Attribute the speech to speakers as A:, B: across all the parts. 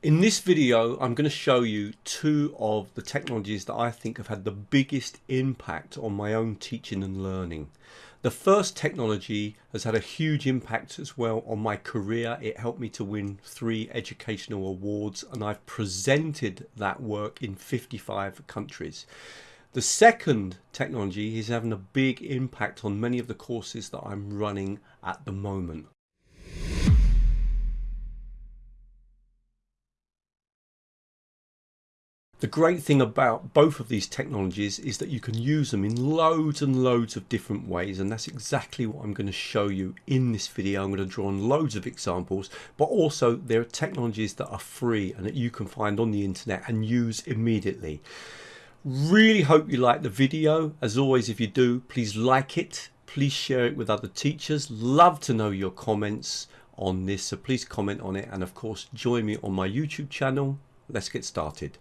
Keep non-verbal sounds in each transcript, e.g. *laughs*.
A: In this video, I'm going to show you two of the technologies that I think have had the biggest impact on my own teaching and learning. The first technology has had a huge impact as well on my career. It helped me to win three educational awards and I've presented that work in 55 countries. The second technology is having a big impact on many of the courses that I'm running at the moment. The great thing about both of these technologies is that you can use them in loads and loads of different ways and that's exactly what I'm going to show you in this video. I'm going to draw on loads of examples but also there are technologies that are free and that you can find on the internet and use immediately. Really hope you like the video. As always if you do please like it, please share it with other teachers. Love to know your comments on this so please comment on it and of course join me on my YouTube channel. Let's get started.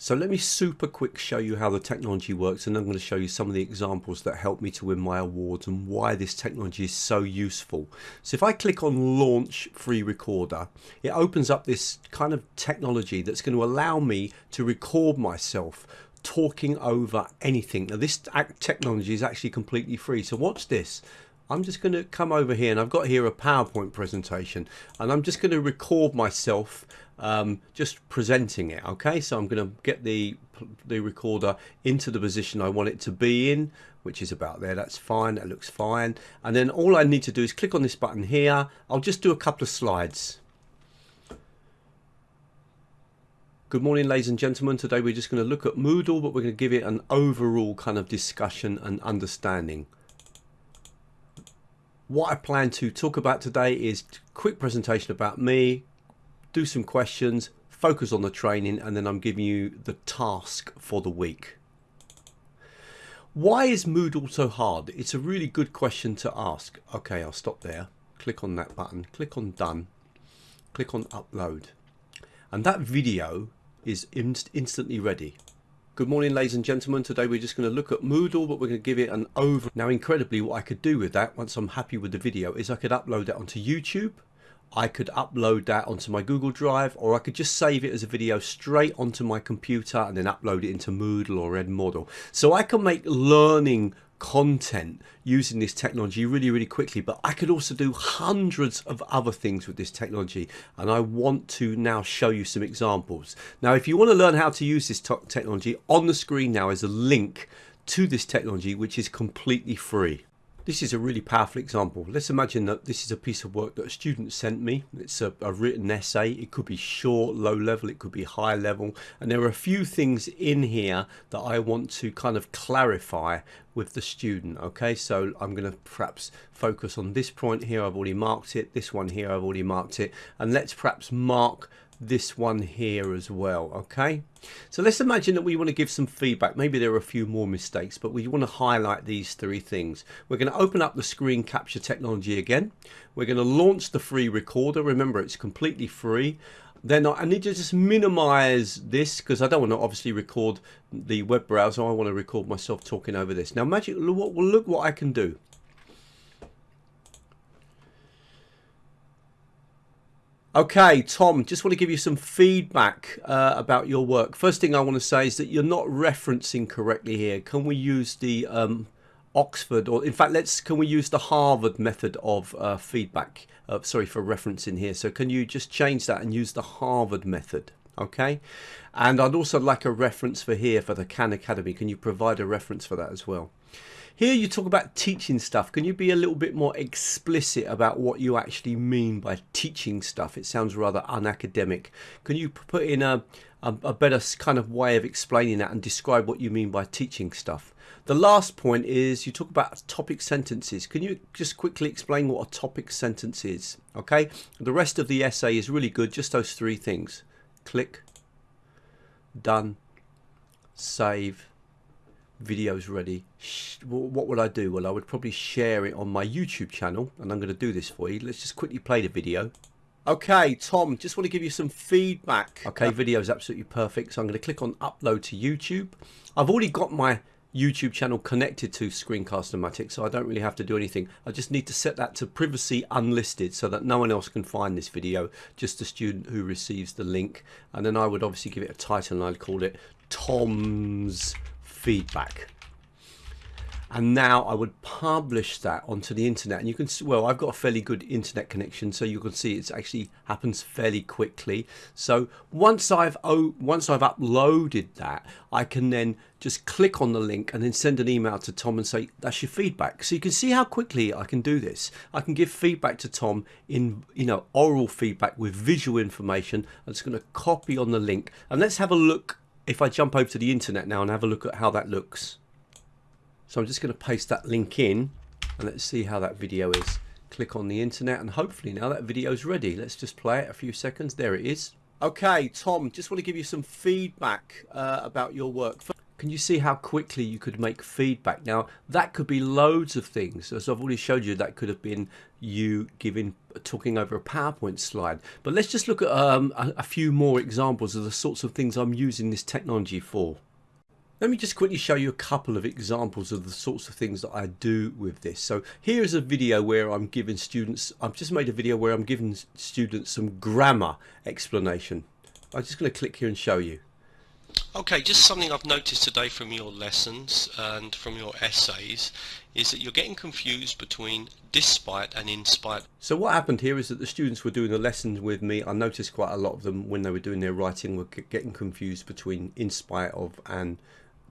A: So let me super quick show you how the technology works and I'm going to show you some of the examples that helped me to win my awards and why this technology is so useful. So if I click on launch free recorder it opens up this kind of technology that's going to allow me to record myself talking over anything. Now this technology is actually completely free so watch this. I'm just going to come over here and I've got here a PowerPoint presentation and I'm just going to record myself um, just presenting it okay? So I'm going to get the the recorder into the position I want it to be in which is about there. That's fine. That looks fine. And then all I need to do is click on this button here. I'll just do a couple of slides. Good morning ladies and gentlemen. Today we're just going to look at Moodle but we're going to give it an overall kind of discussion and understanding. What I plan to talk about today is quick presentation about me do some questions, focus on the training, and then I'm giving you the task for the week. Why is Moodle so hard? It's a really good question to ask. Okay, I'll stop there. Click on that button, click on done, click on upload. And that video is inst instantly ready. Good morning ladies and gentlemen, today we're just going to look at Moodle but we're going to give it an over. Now incredibly what I could do with that once I'm happy with the video is I could upload it onto YouTube I could upload that onto my Google Drive or I could just save it as a video straight onto my computer and then upload it into Moodle or Edmodo. So I can make learning content using this technology really really quickly but I could also do hundreds of other things with this technology and I want to now show you some examples now if you want to learn how to use this technology on the screen now is a link to this technology which is completely free this is a really powerful example. Let's imagine that this is a piece of work that a student sent me. It's a, a, written essay. It could be short, low level, it could be high level. And there are a few things in here that I want to kind of clarify with the student. Okay, so I'm going to perhaps focus on this point here. I've already marked it. This one here, I've already marked it. And let's perhaps mark this one here as well okay? So let's imagine that we want to give some feedback. Maybe there are a few more mistakes but we want to highlight these three things. We're going to open up the screen capture technology again. We're going to launch the free recorder. Remember it's completely free. Then I need to just minimize this because I don't want to obviously record the web browser. I want to record myself talking over this. Now imagine look, look what I can do Okay, Tom, just want to give you some feedback uh, about your work. First thing I want to say is that you're not referencing correctly here. Can we use the um, Oxford, or in fact, let's can we use the Harvard method of uh, feedback? Uh, sorry for referencing here. So can you just change that and use the Harvard method? Okay, and I'd also like a reference for here for the Khan Academy. Can you provide a reference for that as well? Here you talk about teaching stuff. Can you be a little bit more explicit about what you actually mean by teaching stuff? It sounds rather unacademic. Can you put in a, a, a better kind of way of explaining that and describe what you mean by teaching stuff? The last point is you talk about topic sentences. Can you just quickly explain what a topic sentence is? Okay, the rest of the essay is really good, just those three things. Click, done, save, videos ready what would I do? Well I would probably share it on my YouTube channel and I'm going to do this for you. Let's just quickly play the video. Okay Tom just want to give you some feedback. Okay video is absolutely perfect so I'm going to click on upload to YouTube. I've already got my YouTube channel connected to Screencast-O-Matic, so I don't really have to do anything. I just need to set that to privacy unlisted so that no one else can find this video, just the student who receives the link. And then I would obviously give it a title and I'd call it Tom's Feedback. And now I would publish that onto the internet. And you can see well I've got a fairly good internet connection so you can see it actually happens fairly quickly. So once I've oh, once I've uploaded that I can then just click on the link and then send an email to Tom and say that's your feedback. So you can see how quickly I can do this. I can give feedback to Tom in you know oral feedback with visual information. I'm just going to copy on the link. And let's have a look if I jump over to the internet now and have a look at how that looks so I'm just going to paste that link in and let's see how that video is. Click on the internet and hopefully now that video is ready. Let's just play it a few seconds. There it is. Okay, Tom, just want to give you some feedback uh, about your work. Can you see how quickly you could make feedback? Now, that could be loads of things. As I've already showed you, that could have been you giving, talking over a PowerPoint slide. But let's just look at um, a, a few more examples of the sorts of things I'm using this technology for. Let me just quickly show you a couple of examples of the sorts of things that I do with this. So here is a video where I'm giving students, I've just made a video where I'm giving students some grammar explanation. I'm just going to click here and show you.
B: Okay, just something I've noticed today from your lessons and from your essays is that you're getting confused between despite and in spite.
A: So what happened here is that the students were doing the lessons with me. I noticed quite a lot of them when they were doing their writing were getting confused between in spite of and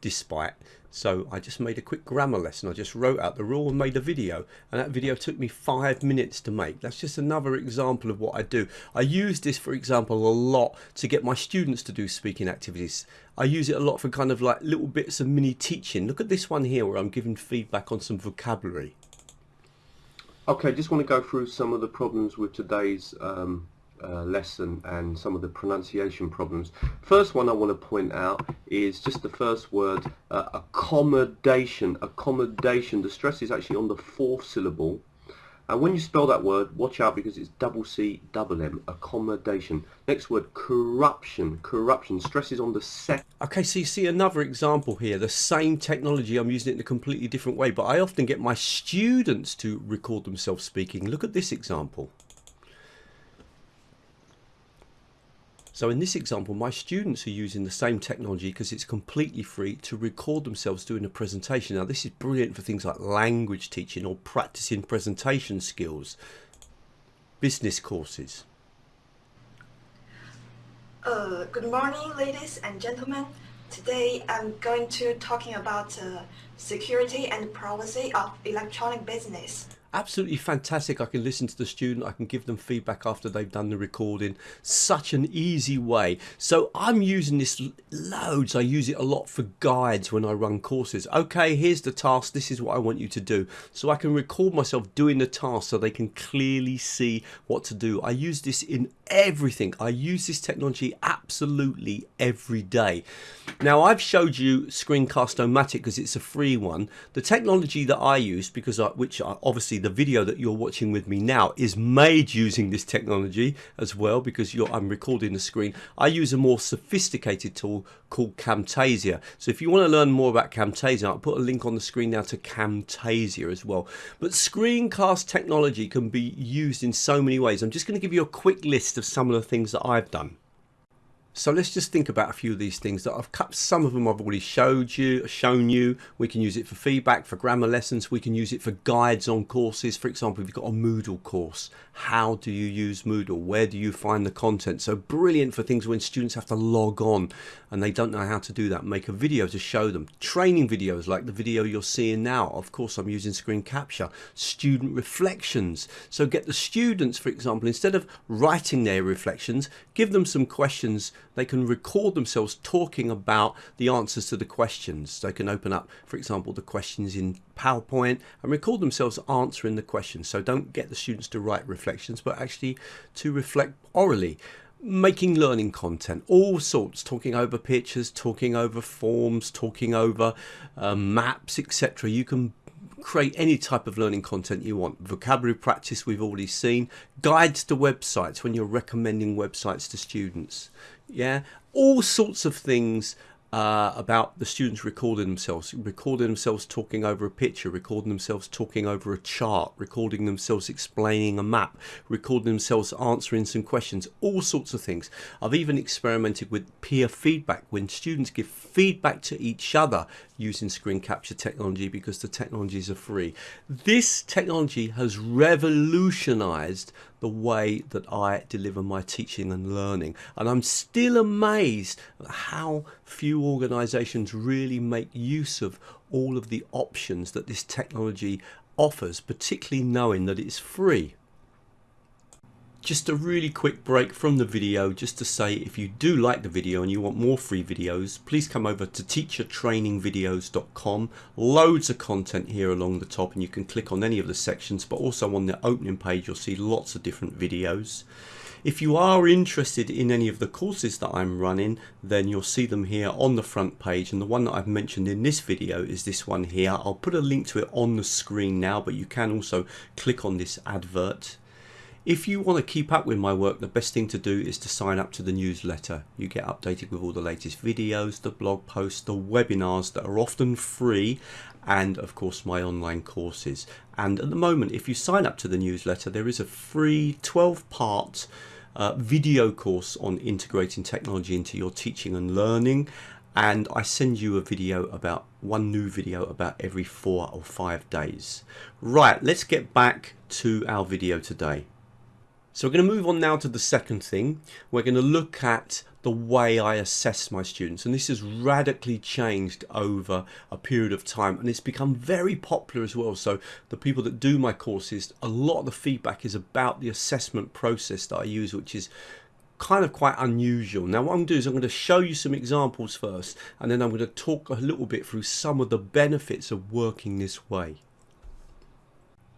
A: despite. So I just made a quick grammar lesson. I just wrote out the rule and made a video. And that video took me five minutes to make. That's just another example of what I do. I use this, for example, a lot to get my students to do speaking activities. I use it a lot for kind of like little bits of mini teaching. Look at this one here where I'm giving feedback on some vocabulary.
C: Okay, just want to go through some of the problems with today's um, uh, lesson and some of the pronunciation problems. First one I want to point out is just the first word, uh, accommodation. Accommodation. The stress is actually on the fourth syllable. And when you spell that word, watch out because it's double C, double M, accommodation. Next word, corruption. Corruption. Stress is on the second.
A: Okay, so you see another example here. The same technology, I'm using it in a completely different way. But I often get my students to record themselves speaking. Look at this example. So in this example, my students are using the same technology because it's completely free to record themselves doing a presentation. Now this is brilliant for things like language teaching or practicing presentation skills, business courses.
D: Uh, good morning, ladies and gentlemen. Today I'm going to talking about uh, security and privacy of electronic business
A: absolutely fantastic. I can listen to the student, I can give them feedback after they've done the recording. Such an easy way. So I'm using this loads. I use it a lot for guides when I run courses. Okay, here's the task. This is what I want you to do. So I can record myself doing the task so they can clearly see what to do. I use this in everything. I use this technology absolutely every day. Now I've showed you Screencast-O-Matic because it's a free one. The technology that I use, because I, which I, obviously the video that you're watching with me now is made using this technology as well because I'm recording the screen. I use a more sophisticated tool called Camtasia. So if you want to learn more about Camtasia, I'll put a link on the screen now to Camtasia as well. But screencast technology can be used in so many ways. I'm just going to give you a quick list of some of the things that I've done. So let's just think about a few of these things that I've cut. Some of them I've already showed you, shown you. We can use it for feedback, for grammar lessons. We can use it for guides on courses. For example, if you've got a Moodle course, how do you use Moodle? Where do you find the content? So brilliant for things when students have to log on and they don't know how to do that. Make a video to show them. Training videos like the video you're seeing now. Of course, I'm using screen capture. Student reflections. So get the students, for example, instead of writing their reflections, give them some questions they can record themselves talking about the answers to the questions. They can open up, for example, the questions in PowerPoint and record themselves answering the questions. So don't get the students to write reflections, but actually to reflect orally making learning content all sorts talking over pictures talking over forms talking over uh, maps etc you can create any type of learning content you want. Vocabulary practice we've already seen. Guides to websites when you're recommending websites to students. Yeah, all sorts of things uh, about the students recording themselves, recording themselves talking over a picture, recording themselves talking over a chart, recording themselves explaining a map, recording themselves answering some questions, all sorts of things. I've even experimented with peer feedback when students give feedback to each other using screen capture technology because the technologies are free. This technology has revolutionized the way that I deliver my teaching and learning. And I'm still amazed at how few organizations really make use of all of the options that this technology offers, particularly knowing that it's free just a really quick break from the video just to say if you do like the video and you want more free videos please come over to teachertrainingvideos.com loads of content here along the top and you can click on any of the sections but also on the opening page you'll see lots of different videos. If you are interested in any of the courses that I'm running then you'll see them here on the front page. And the one that I've mentioned in this video is this one here. I'll put a link to it on the screen now but you can also click on this advert if you want to keep up with my work, the best thing to do is to sign up to the newsletter. You get updated with all the latest videos, the blog posts, the webinars that are often free, and of course my online courses. And at the moment, if you sign up to the newsletter, there is a free 12 part uh, video course on integrating technology into your teaching and learning and I send you a video about one new video about every four or five days. Right, let's get back to our video today. So we're going to move on now to the second thing. We're going to look at the way I assess my students and this has radically changed over a period of time and it's become very popular as well so the people that do my courses a lot of the feedback is about the assessment process that I use which is kind of quite unusual. Now what I'm going to do is I'm going to show you some examples first and then I'm going to talk a little bit through some of the benefits of working this way.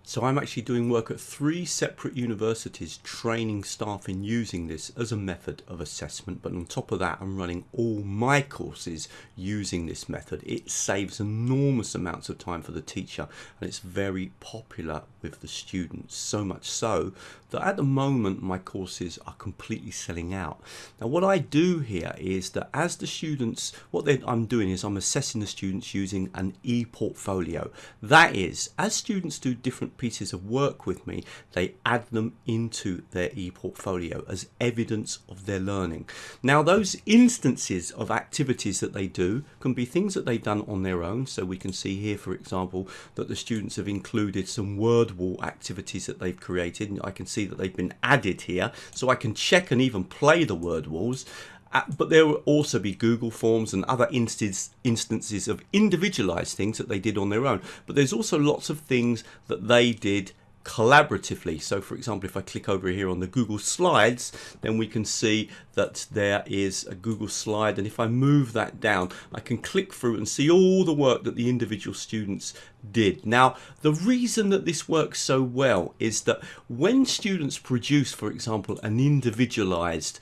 A: So I'm actually doing work at three separate universities training staff in using this as a method of assessment but on top of that I'm running all my courses using this method. It saves enormous amounts of time for the teacher and it's very popular with the students so much so that at the moment my courses are completely selling out. Now what I do here is that as the students what I'm doing is I'm assessing the students using an e-portfolio. That is as students do different pieces of work with me, they add them into their e-portfolio as evidence of their learning. Now those instances of activities that they do can be things that they've done on their own. So we can see here, for example, that the students have included some word wall activities that they've created. And I can see that they've been added here. So I can check and even play the word walls Uh, but there will also be Google Forms and other instance, instances of individualized things that they did on their own. But there's also lots of things that they did collaboratively. So for example, if I click over here on the Google Slides, then we can see that there is a Google slide. And if I move that down, I can click through and see all the work that the individual students did. Now, the reason that this works so well is that when students produce, for example, an individualized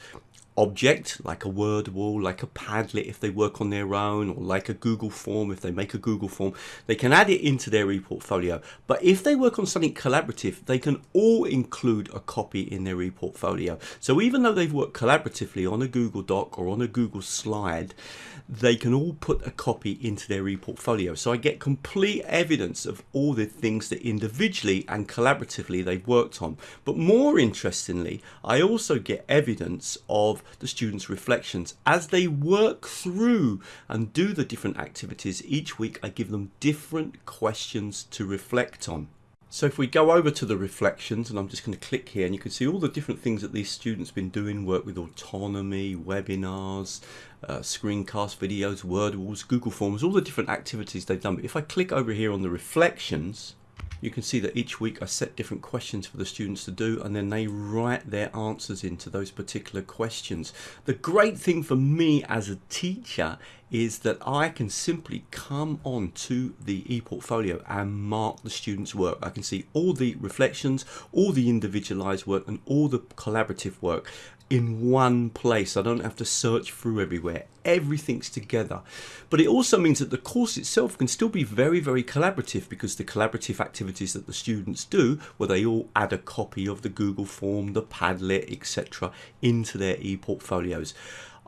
A: object like a word wall like a padlet if they work on their own or like a google form if they make a google form they can add it into their e-portfolio but if they work on something collaborative they can all include a copy in their e-portfolio so even though they've worked collaboratively on a google doc or on a google slide they can all put a copy into their e-portfolio. So I get complete evidence of all the things that individually and collaboratively they've worked on. But more interestingly, I also get evidence of the students' reflections. As they work through and do the different activities each week, I give them different questions to reflect on. So if we go over to the reflections, and I'm just going to click here, and you can see all the different things that these students have been doing, work with autonomy, webinars, uh, screencast videos, word walls, Google Forms, all the different activities they've done. But if I click over here on the reflections, you can see that each week I set different questions for the students to do and then they write their answers into those particular questions. The great thing for me as a teacher is that I can simply come on to the ePortfolio and mark the students work. I can see all the reflections, all the individualized work and all the collaborative work in one place. I don't have to search through everywhere. Everything's together. But it also means that the course itself can still be very, very collaborative because the collaborative activities that the students do, where they all add a copy of the Google form, the Padlet, etc., into their e-portfolios.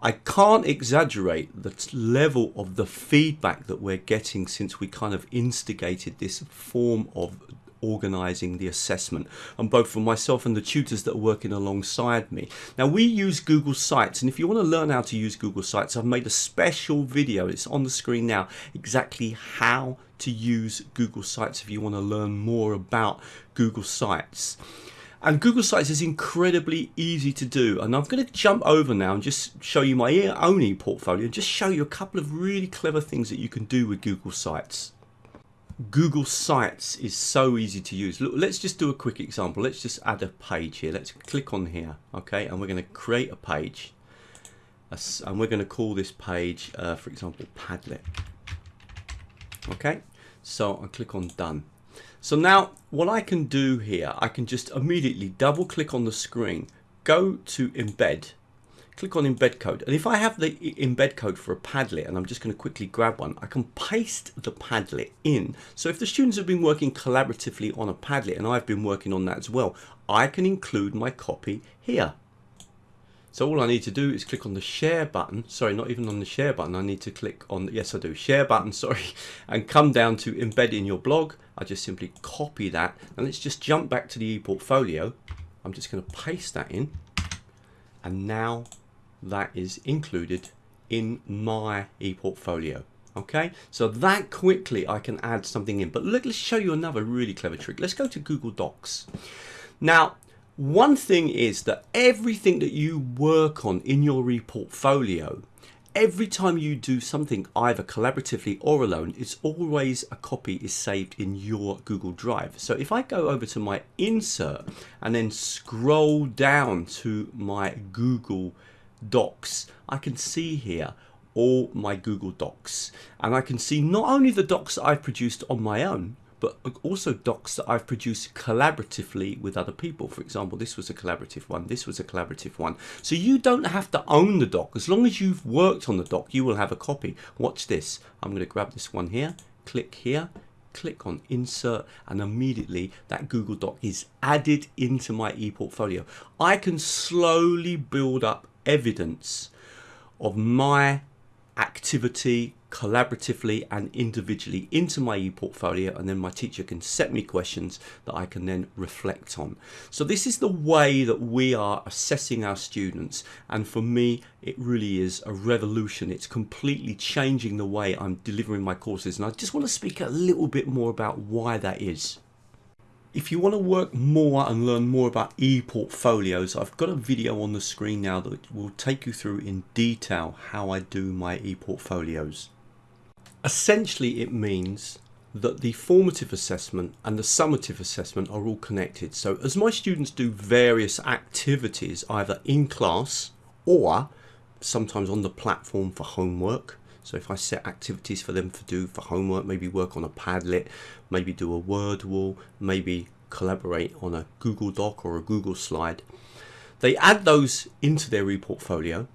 A: I can't exaggerate the level of the feedback that we're getting since we kind of instigated this form of organizing the assessment and both for myself and the tutors that are working alongside me. Now we use google sites and if you want to learn how to use google sites i've made a special video it's on the screen now exactly how to use google sites if you want to learn more about google sites and Google Sites is incredibly easy to do. And I'm going to jump over now and just show you my own e-portfolio and just show you a couple of really clever things that you can do with Google Sites. Google Sites is so easy to use. Look, let's just do a quick example. Let's just add a page here. Let's click on here, okay? And we're going to create a page. And we're going to call this page, uh, for example, Padlet. Okay, so I click on Done. So now what I can do here, I can just immediately double click on the screen, go to embed, click on embed code. And if I have the embed code for a Padlet and I'm just going to quickly grab one, I can paste the Padlet in. So if the students have been working collaboratively on a Padlet and I've been working on that as well, I can include my copy here. So all I need to do is click on the share button. Sorry, not even on the share button. I need to click on, yes I do, share button, *laughs* sorry, and come down to embed in your blog. I just simply copy that. And let's just jump back to the ePortfolio. I'm just going to paste that in. And now that is included in my ePortfolio. Okay, so that quickly I can add something in. But look, let's show you another really clever trick. Let's go to Google Docs. Now, one thing is that everything that you work on in your ePortfolio, every time you do something either collaboratively or alone, it's always a copy is saved in your Google Drive. So if I go over to my insert and then scroll down to my Google Docs, I can see here all my Google Docs and I can see not only the docs I've produced on my own but also docs that I've produced collaboratively with other people. For example, this was a collaborative one, this was a collaborative one. So you don't have to own the doc. As long as you've worked on the doc, you will have a copy. Watch this. I'm going to grab this one here, click here, click on insert and immediately that Google Doc is added into my ePortfolio. I can slowly build up evidence of my activity collaboratively and individually into my e-portfolio and then my teacher can set me questions that I can then reflect on. So this is the way that we are assessing our students and for me it really is a revolution. It's completely changing the way I'm delivering my courses and I just want to speak a little bit more about why that is. If you want to work more and learn more about e-portfolios, I've got a video on the screen now that will take you through in detail how I do my e-portfolios. Essentially it means that the formative assessment and the summative assessment are all connected. So as my students do various activities either in class or sometimes on the platform for homework, so if I set activities for them to do for homework, maybe work on a Padlet, maybe do a word wall, maybe collaborate on a Google Doc or a Google slide, they add those into their e-portfolio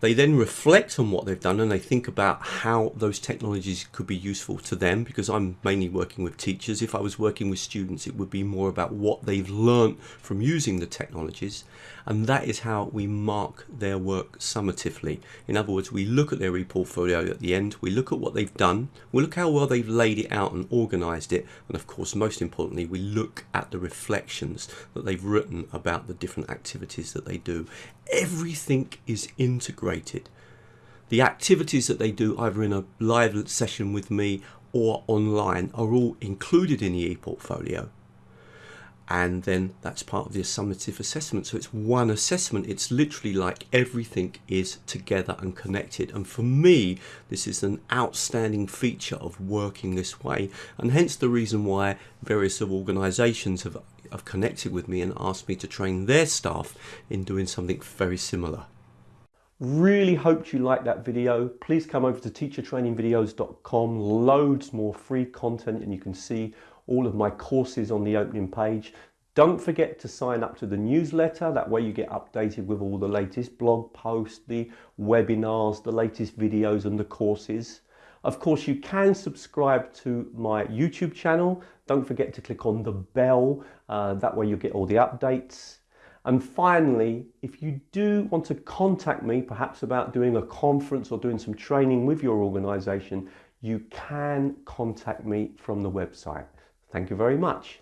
A: they then reflect on what they've done and they think about how those technologies could be useful to them because I'm mainly working with teachers. If I was working with students, it would be more about what they've learned from using the technologies. And that is how we mark their work summatively. In other words, we look at their e-portfolio at the end, we look at what they've done, we look how well they've laid it out and organized it. And of course, most importantly, we look at the reflections that they've written about the different activities that they do everything is integrated. The activities that they do either in a live session with me or online are all included in the e-portfolio. And then that's part of the summative assessment. So it's one assessment. It's literally like everything is together and connected. And for me, this is an outstanding feature of working this way. And hence the reason why various organizations have have connected with me and asked me to train their staff in doing something very similar. Really hoped you liked that video. Please come over to teachertrainingvideos.com. Loads more free content and you can see all of my courses on the opening page. Don't forget to sign up to the newsletter. That way you get updated with all the latest blog posts, the webinars, the latest videos and the courses. Of course, you can subscribe to my YouTube channel. Don't forget to click on the bell. Uh, that way you get all the updates. And finally, if you do want to contact me, perhaps about doing a conference or doing some training with your organization, you can contact me from the website. Thank you very much.